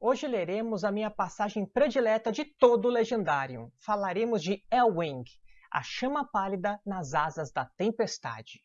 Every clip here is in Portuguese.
Hoje leremos a minha passagem predileta de todo o Legendário. Falaremos de Elwing, a chama pálida nas asas da tempestade.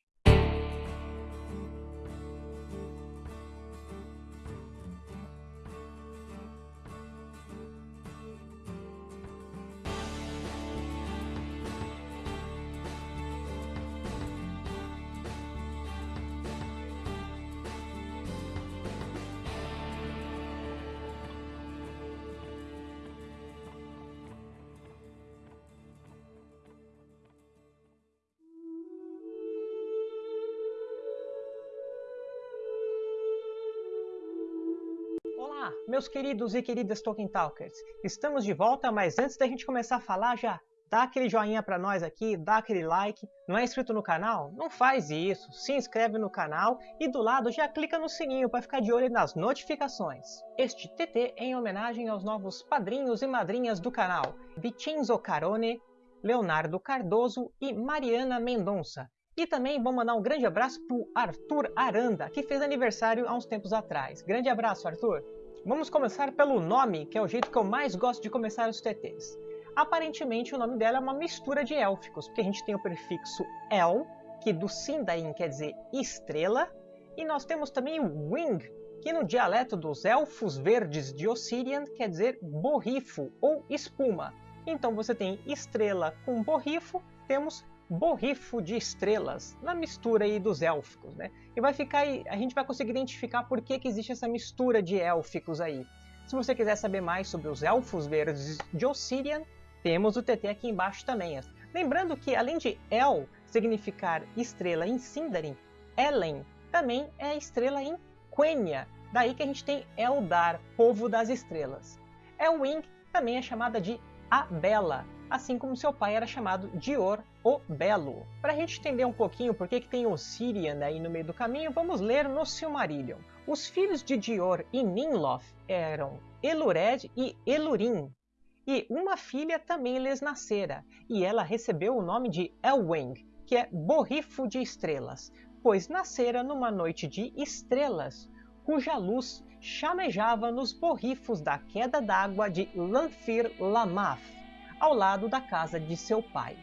Olá, meus queridos e queridas Tolkien Talkers! Estamos de volta, mas antes da gente começar a falar, já dá aquele joinha pra nós aqui, dá aquele like. Não é inscrito no canal? Não faz isso, se inscreve no canal e do lado já clica no sininho para ficar de olho nas notificações. Este TT é em homenagem aos novos padrinhos e madrinhas do canal, Vicenzo Carone, Leonardo Cardoso e Mariana Mendonça. E também vou mandar um grande abraço pro Arthur Aranda, que fez aniversário há uns tempos atrás. Grande abraço, Arthur! Vamos começar pelo nome, que é o jeito que eu mais gosto de começar os TTs. Aparentemente o nome dela é uma mistura de élficos, porque a gente tem o prefixo El, que do Sindarin quer dizer estrela, e nós temos também o Wing, que no dialeto dos Elfos Verdes de Ossirian quer dizer borrifo ou espuma. Então você tem estrela com borrifo, temos borrifo de estrelas, na mistura aí dos élficos, né? E vai ficar aí, a gente vai conseguir identificar por que, que existe essa mistura de élficos aí. Se você quiser saber mais sobre os Elfos Verdes de Ossirian, temos o TT aqui embaixo também. Lembrando que além de El significar estrela em Sindarin, Elen também é estrela em Quenya, daí que a gente tem Eldar, povo das estrelas. Elwing também é chamada de A Bela, assim como seu pai era chamado Dior o Belo. Para a gente entender um pouquinho por que, que tem Ossirian aí no meio do caminho, vamos ler no Silmarillion. Os filhos de Dior e Ninloth eram Elured e Elurin, e uma filha também lhes nascera, e ela recebeu o nome de Elwing, que é borrifo de estrelas, pois nascera numa noite de estrelas, cuja luz chamejava nos borrifos da queda d'água de Lanfir Lamath ao lado da casa de seu pai.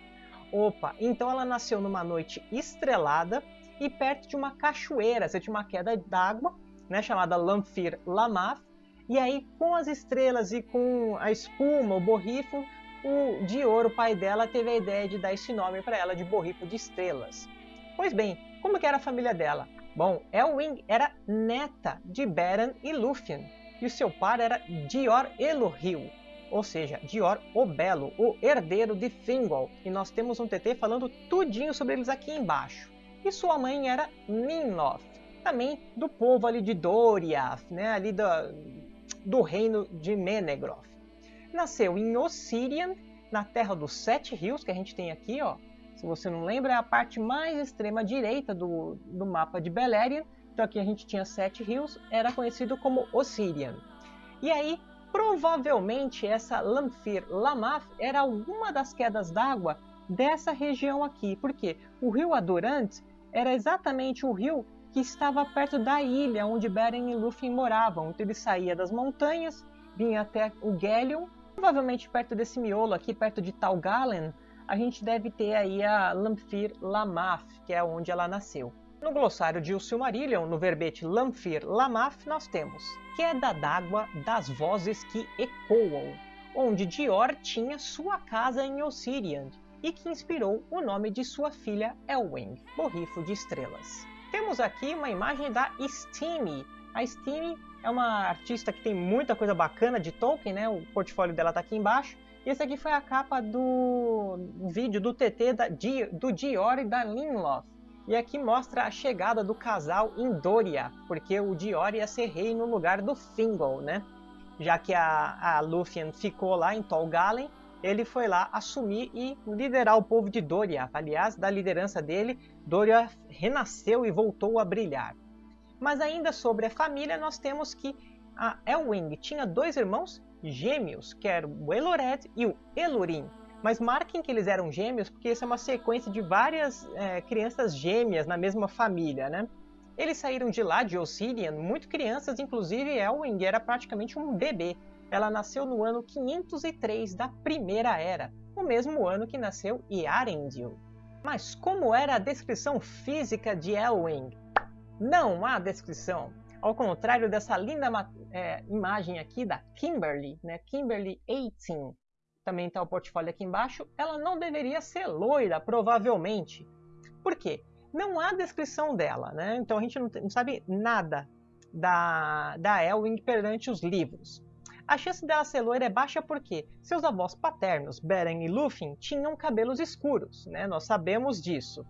Opa, então ela nasceu numa noite estrelada e perto de uma cachoeira, você tinha uma queda d'água, né, chamada Lamphir Lamath, e aí com as estrelas e com a espuma, o borrifo, o Dior, o pai dela, teve a ideia de dar esse nome para ela de borrifo de estrelas. Pois bem, como que era a família dela? Bom, Elwing era neta de Beren e Lúthien, e o seu pai era Dior Elohil, ou seja, Dior o Belo, o herdeiro de Thingol. E nós temos um TT falando tudinho sobre eles aqui embaixo. E sua mãe era Ninnoth, também do povo ali de Doriath, né, ali do, do reino de Menegroth. Nasceu em Ossirian, na terra dos Sete Rios, que a gente tem aqui, ó. Se você não lembra, é a parte mais extrema direita do, do mapa de Beleriand. Então aqui a gente tinha Sete Rios, era conhecido como Ossirian. E aí, Provavelmente essa Lamphir Lamath era alguma das quedas d'água dessa região aqui, porque o rio Adorant era exatamente o rio que estava perto da ilha onde Beren e Lúthien moravam. Então ele saía das montanhas, vinha até o Gelion, provavelmente perto desse miolo aqui, perto de Tal Galen, a gente deve ter aí a Lamphir Lamath, que é onde ela nasceu. No glossário de O Silmarillion, no verbete Lamphir Lamath, nós temos Queda d'água das vozes que ecoam, onde Dior tinha sua casa em Ossiriand e que inspirou o nome de sua filha Elwing, Borrifo de Estrelas. Temos aqui uma imagem da Steamy. A Steamy é uma artista que tem muita coisa bacana de Tolkien, né? O portfólio dela está aqui embaixo. E esse aqui foi a capa do vídeo do TT da, do Dior e da Linloth. E aqui mostra a chegada do casal em Doria, porque o Dior ia ser rei no lugar do Thingol, né? Já que a, a Lúthien ficou lá em Tol Galen, ele foi lá assumir e liderar o povo de Doria. Aliás, da liderança dele, Doria renasceu e voltou a brilhar. Mas ainda sobre a família, nós temos que a Elwing tinha dois irmãos gêmeos, que eram o Elored e o Elurin. Mas marquem que eles eram gêmeos, porque isso é uma sequência de várias é, crianças gêmeas na mesma família, né? Eles saíram de lá, de Ossirian, muito crianças, inclusive Elwing era praticamente um bebê. Ela nasceu no ano 503 da Primeira Era, o mesmo ano que nasceu Yarendil. Mas como era a descrição física de Elwing? Não há descrição. Ao contrário dessa linda é, imagem aqui da Kimberly, né? Kimberly 18, também está o portfólio aqui embaixo, ela não deveria ser loira, provavelmente. Por quê? Não há descrição dela, né? Então a gente não, não sabe nada da, da Elwing perante os livros. A chance dela ser loira é baixa porque seus avós paternos, Beren e Lúthien, tinham cabelos escuros, né? Nós sabemos disso.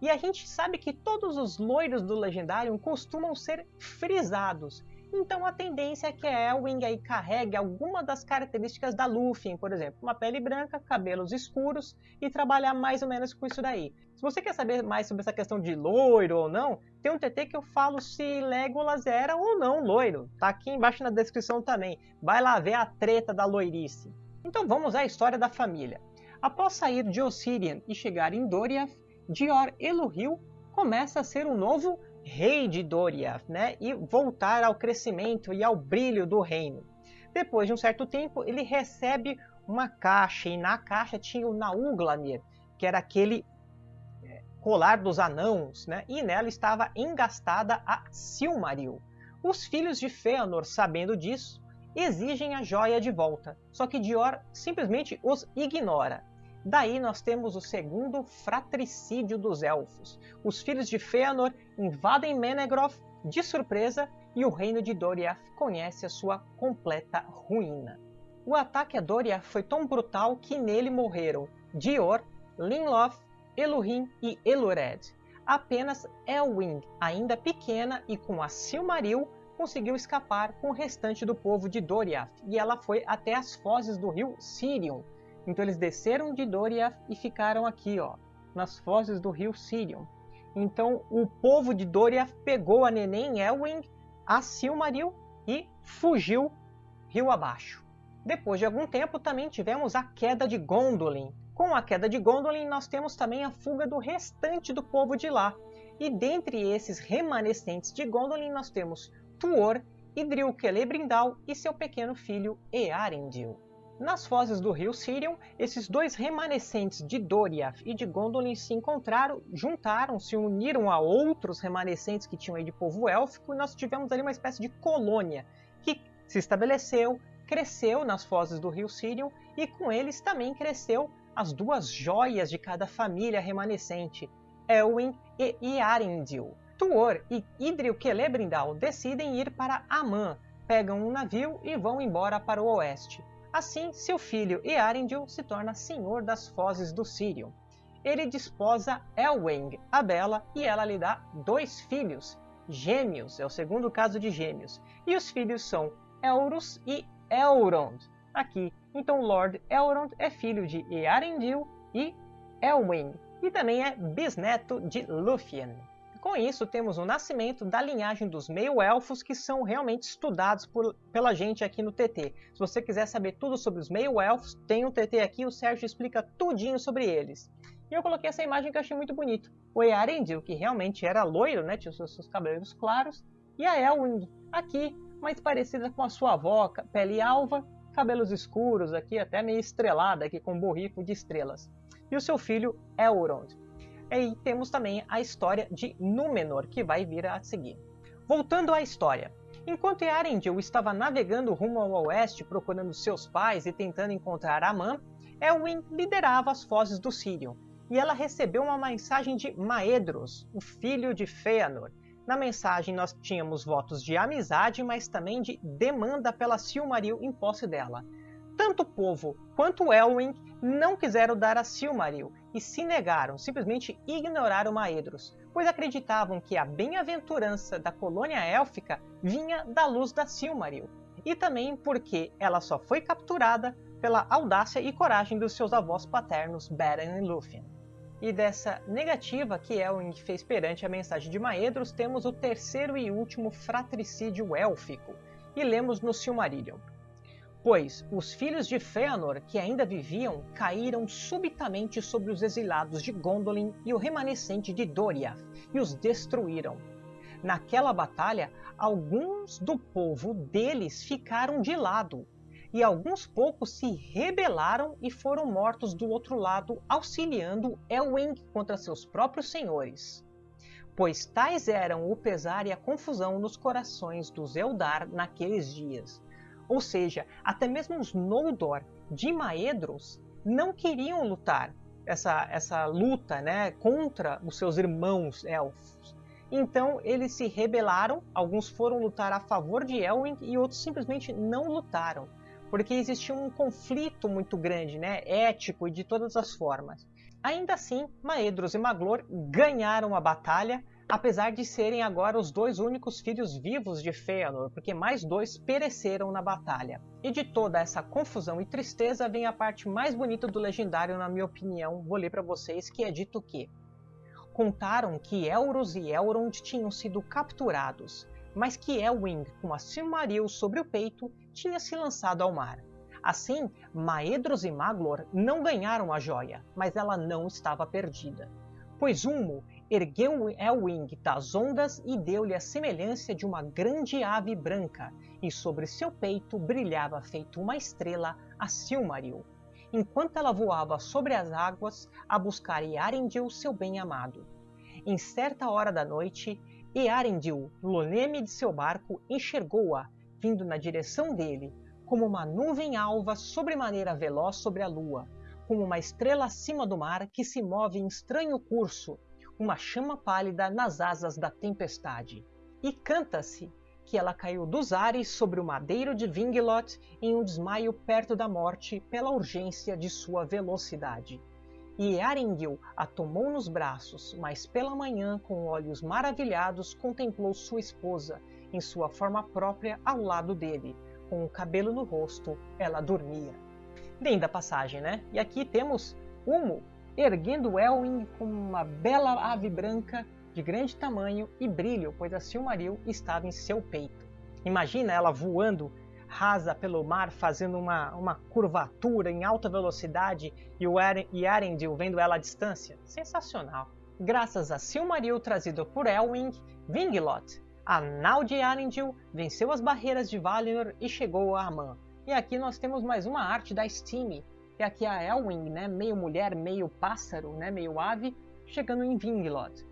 E a gente sabe que todos os loiros do Legendarium costumam ser frisados. Então a tendência é que a Elwing aí carregue alguma das características da Lúthien, por exemplo, uma pele branca, cabelos escuros e trabalhar mais ou menos com isso daí. Se você quer saber mais sobre essa questão de loiro ou não, tem um TT que eu falo se Legolas era ou não loiro. Tá aqui embaixo na descrição também. Vai lá ver a treta da loirice. Então vamos à história da família. Após sair de Ossirian e chegar em Doriath, Dior Elohil começa a ser o novo rei de Doriath, né? E voltar ao crescimento e ao brilho do reino. Depois de um certo tempo, ele recebe uma caixa, e na caixa tinha o Nauglamir, que era aquele é, colar dos anãos, né? E nela estava engastada a Silmaril. Os filhos de Fëanor, sabendo disso, exigem a joia de volta, só que Dior simplesmente os ignora. Daí nós temos o segundo fratricídio dos elfos. Os filhos de Fëanor invadem Menegroth de surpresa e o reino de Doriath conhece a sua completa ruína. O ataque a Doriath foi tão brutal que nele morreram Dior, Linloth, Elurin e Elured. Apenas Elwing, ainda pequena e com a Silmaril, conseguiu escapar com o restante do povo de Doriath, e ela foi até as fozes do rio Sirion, então eles desceram de Doriath e ficaram aqui, ó, nas fozes do rio Sirion. Então o povo de Doriath pegou a neném Elwing, a Silmaril e fugiu rio abaixo. Depois de algum tempo também tivemos a queda de Gondolin. Com a queda de Gondolin nós temos também a fuga do restante do povo de lá. E dentre esses remanescentes de Gondolin nós temos Tuor, Idril Celebrimbor e seu pequeno filho Earendil. Nas fozes do rio Sirion, esses dois remanescentes de Doriath e de Gondolin se encontraram, juntaram, se uniram a outros remanescentes que tinham aí de povo élfico e nós tivemos ali uma espécie de colônia que se estabeleceu, cresceu nas fozes do rio Sirion e com eles também cresceu as duas joias de cada família remanescente, Elwin e Iarendil. Tuor e Idril Celebrimbor decidem ir para Aman, pegam um navio e vão embora para o oeste. Assim, seu filho Earendil se torna senhor das fozes do Sirion. Ele desposa Elwing, a Bela, e ela lhe dá dois filhos, gêmeos, é o segundo caso de gêmeos. E os filhos são Elrus e Elrond. Aqui, então Lord Elrond é filho de Earendil e Elwing, e também é bisneto de Lúthien. Com isso, temos o nascimento da linhagem dos meio-elfos que são realmente estudados por, pela gente aqui no TT. Se você quiser saber tudo sobre os meio-elfos, tem um TT aqui, o Sérgio explica tudinho sobre eles. E eu coloquei essa imagem que eu achei muito bonito. O Earendil, que realmente era loiro, né, tinha os seus, seus cabelos claros, e a Elwing, aqui, mais parecida com a sua avó, pele alva, cabelos escuros aqui, até meio estrelada aqui com borrico de estrelas. E o seu filho Elrond. E temos também a história de Númenor, que vai vir a seguir. Voltando à história. Enquanto Earendil estava navegando rumo ao oeste procurando seus pais e tentando encontrar Aman, Elwin liderava as fozes do Sirion, e ela recebeu uma mensagem de Maedros, o filho de Fëanor. Na mensagem nós tínhamos votos de amizade, mas também de demanda pela Silmaril em posse dela. Tanto o povo quanto Elwin não quiseram dar a Silmaril e se negaram, simplesmente ignoraram Maedros, pois acreditavam que a bem-aventurança da colônia élfica vinha da luz da Silmaril, e também porque ela só foi capturada pela audácia e coragem dos seus avós paternos Beren e Lúthien. E dessa negativa que Elwing fez perante a mensagem de Maedros, temos o terceiro e último fratricídio élfico, e lemos no Silmarillion. Pois os filhos de Fëanor, que ainda viviam, caíram subitamente sobre os exilados de Gondolin e o remanescente de Doriath, e os destruíram. naquela batalha, alguns do povo deles ficaram de lado, e alguns poucos se rebelaram e foram mortos do outro lado, auxiliando Elwing contra seus próprios senhores. Pois tais eram o pesar e a confusão nos corações dos Eldar naqueles dias. Ou seja, até mesmo os Noldor de Maedros não queriam lutar essa, essa luta né, contra os seus irmãos elfos. Então eles se rebelaram, alguns foram lutar a favor de Elwing e outros simplesmente não lutaram porque existia um conflito muito grande, né, ético e de todas as formas. Ainda assim, Maedros e Maglor ganharam a batalha, apesar de serem agora os dois únicos filhos vivos de Fëanor, porque mais dois pereceram na batalha. E de toda essa confusão e tristeza vem a parte mais bonita do legendário, na minha opinião, vou ler para vocês, que é dito que contaram que Elros e Elrond tinham sido capturados, mas que Elwing, com a Silmaril sobre o peito, tinha se lançado ao mar. Assim, Maedros e Maglor não ganharam a joia, mas ela não estava perdida. Pois Ulmo ergueu Elwing das ondas e deu-lhe a semelhança de uma grande ave branca, e sobre seu peito brilhava feito uma estrela a Silmaril, enquanto ela voava sobre as águas a buscar Earendil, seu bem-amado. Em certa hora da noite, e Arendil, no leme de seu barco, enxergou-a, vindo na direção dele, como uma nuvem alva sobremaneira veloz sobre a lua, como uma estrela acima do mar que se move em estranho curso, uma chama pálida nas asas da tempestade. E canta-se que ela caiu dos ares sobre o madeiro de Vingelot em um desmaio perto da morte pela urgência de sua velocidade. E Aringil a tomou nos braços, mas pela manhã, com olhos maravilhados, contemplou sua esposa, em sua forma própria, ao lado dele. Com o cabelo no rosto, ela dormia. Linda passagem, né? E aqui temos Humo erguendo Elwing como uma bela ave branca de grande tamanho e brilho, pois a Silmaril estava em seu peito. Imagina ela voando rasa pelo mar, fazendo uma, uma curvatura em alta velocidade e o Arendil vendo ela à distância. Sensacional! Graças a Silmaril trazido por Elwing, Vinglot, a nau de Arendil venceu as barreiras de Valinor e chegou a Aman. E aqui nós temos mais uma arte da Steam, e aqui a Elwing, né, meio mulher, meio pássaro, né, meio ave, chegando em Vinglot.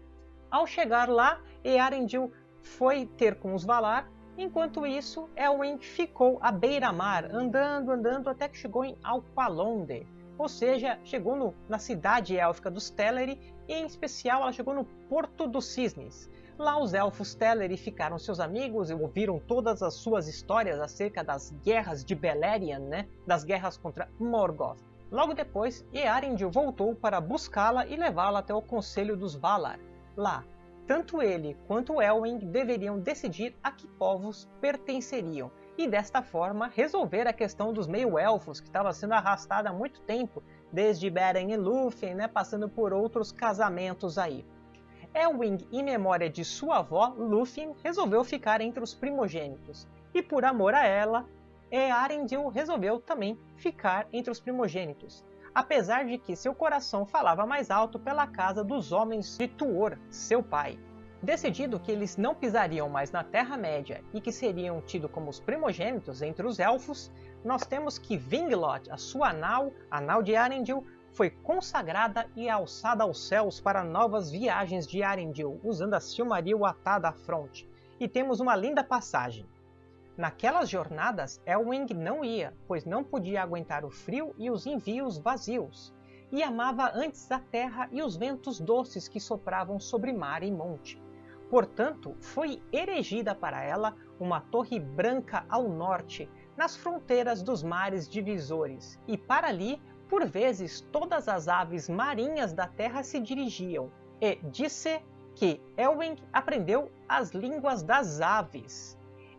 Ao chegar lá, Earendil foi ter com os Valar Enquanto isso, Elwing ficou à beira-mar, andando, andando, até que chegou em Alqualonde, ou seja, chegou no, na cidade élfica dos Teleri, e em especial ela chegou no Porto dos Cisnes. Lá os elfos Teleri ficaram seus amigos e ouviram todas as suas histórias acerca das guerras de Beleriand, né? das guerras contra Morgoth. Logo depois, Earendil voltou para buscá-la e levá-la até o Conselho dos Valar. Lá, tanto ele quanto Elwing deveriam decidir a que povos pertenceriam, e desta forma resolver a questão dos meio-elfos, que estava sendo arrastada há muito tempo, desde Beren e Lúthien, né, passando por outros casamentos aí. Elwing, em memória de sua avó, Lúthien, resolveu ficar entre os primogênitos, e por amor a ela, Earendil resolveu também ficar entre os primogênitos, apesar de que seu coração falava mais alto pela casa dos homens de Tuor, seu pai. Decidido que eles não pisariam mais na Terra-média e que seriam tidos como os primogênitos entre os elfos, nós temos que Vinglot, a sua nau, a nau de Arendil, foi consagrada e alçada aos céus para novas viagens de Arendil, usando a Silmaril atada à fronte. E temos uma linda passagem. Naquelas jornadas, Elwing não ia, pois não podia aguentar o frio e os envios vazios, e amava antes a terra e os ventos doces que sopravam sobre mar e monte. Portanto, foi erigida para ela uma torre branca ao norte, nas fronteiras dos mares divisores, e para ali, por vezes, todas as aves marinhas da terra se dirigiam, e disse que Elwing aprendeu as línguas das aves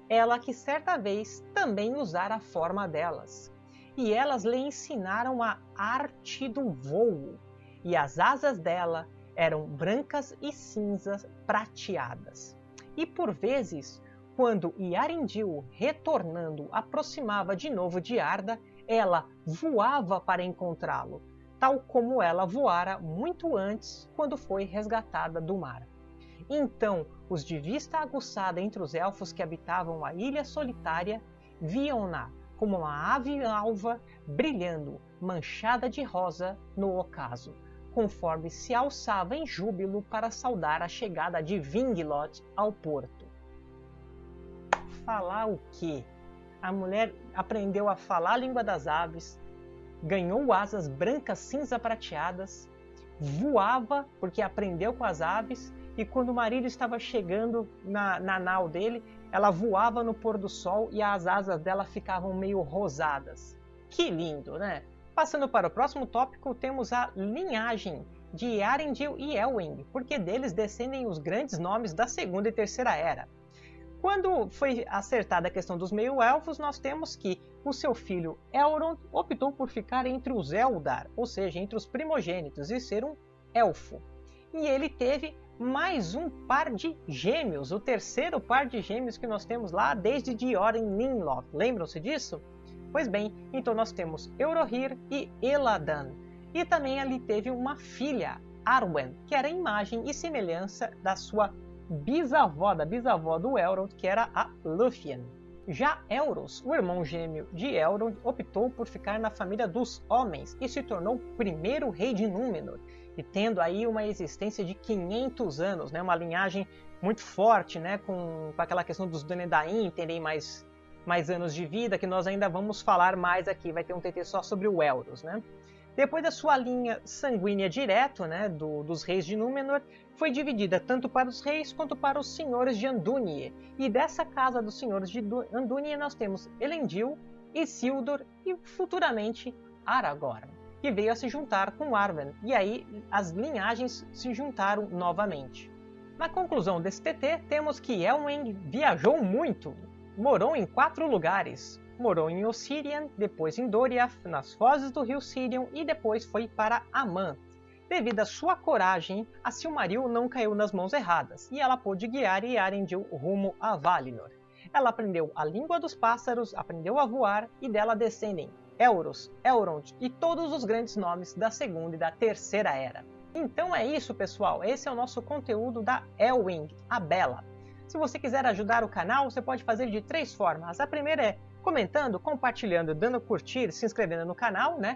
ela que certa vez também usara a forma delas. E elas lhe ensinaram a arte do voo, e as asas dela eram brancas e cinzas prateadas. E por vezes, quando Yarindil, retornando, aproximava de novo de Arda, ela voava para encontrá-lo, tal como ela voara muito antes quando foi resgatada do mar. Então, os de vista aguçada entre os elfos que habitavam a ilha solitária viam-na como uma ave alva brilhando, manchada de rosa, no ocaso, conforme se alçava em júbilo para saudar a chegada de Vinglot ao porto. Falar o quê? A mulher aprendeu a falar a língua das aves, ganhou asas brancas cinza prateadas, voava porque aprendeu com as aves e quando o marido estava chegando na, na nau dele, ela voava no pôr do sol e as asas dela ficavam meio rosadas. Que lindo, né? Passando para o próximo tópico, temos a linhagem de Arendil e Elwing, porque deles descendem os grandes nomes da Segunda e Terceira Era. Quando foi acertada a questão dos meio-elfos, nós temos que o seu filho Elrond optou por ficar entre os Eldar, ou seja, entre os primogênitos, e ser um elfo. E ele teve mais um par de gêmeos, o terceiro par de gêmeos que nós temos lá desde Dioren Ninloth. Lembram-se disso? Pois bem, então nós temos Eurohir e Eladan. E também ali teve uma filha, Arwen, que era a imagem e semelhança da sua bisavó, da bisavó do Elrond, que era a Lúthien. Já Elros, o irmão gêmeo de Elrond, optou por ficar na família dos homens e se tornou o primeiro rei de Númenor, e tendo aí uma existência de 500 anos, né, uma linhagem muito forte, né, com, com aquela questão dos Dúnedain terem mais, mais anos de vida, que nós ainda vamos falar mais aqui, vai ter um TT só sobre o Elros. Né? Depois da sua linha sanguínea direto, né, do, dos reis de Númenor, foi dividida tanto para os reis quanto para os senhores de Andúnie. E dessa casa dos senhores de Andúnie nós temos Elendil, Isildur e futuramente Aragorn que veio a se juntar com Arwen, e aí as linhagens se juntaram novamente. Na conclusão desse TT, temos que Elwing viajou muito, morou em quatro lugares. Morou em Ossirian, depois em Doriath, nas fozes do rio Sirion e depois foi para Aman. Devido à sua coragem, a Silmaril não caiu nas mãos erradas e ela pôde guiar Yarendil rumo a Valinor. Ela aprendeu a língua dos pássaros, aprendeu a voar e dela descendem Elros, Elrond e todos os grandes nomes da Segunda e da Terceira Era. Então é isso, pessoal. Esse é o nosso conteúdo da Elwing, a Bela. Se você quiser ajudar o canal, você pode fazer de três formas. A primeira é comentando, compartilhando, dando curtir, se inscrevendo no canal, né?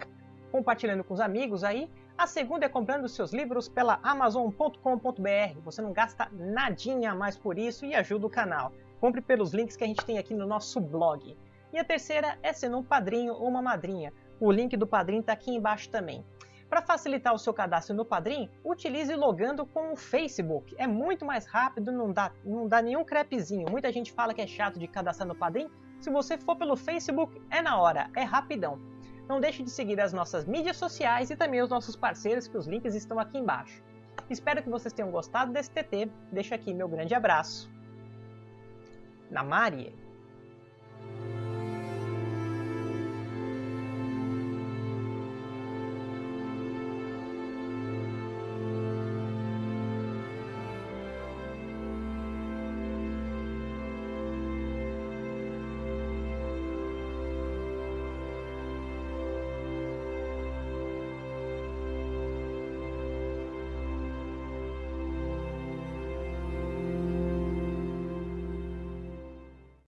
Compartilhando com os amigos aí. A segunda é comprando seus livros pela amazon.com.br. Você não gasta nadinha mais por isso e ajuda o canal. Compre pelos links que a gente tem aqui no nosso blog. E a terceira é sendo um padrinho ou uma madrinha. O link do padrinho está aqui embaixo também. Para facilitar o seu cadastro no Padrim, utilize logando com o Facebook. É muito mais rápido, não dá, não dá nenhum crepezinho. Muita gente fala que é chato de cadastrar no Padrim. Se você for pelo Facebook, é na hora, é rapidão. Não deixe de seguir as nossas mídias sociais e também os nossos parceiros, que os links estão aqui embaixo. Espero que vocês tenham gostado desse TT. Deixo aqui meu grande abraço. Na Marie.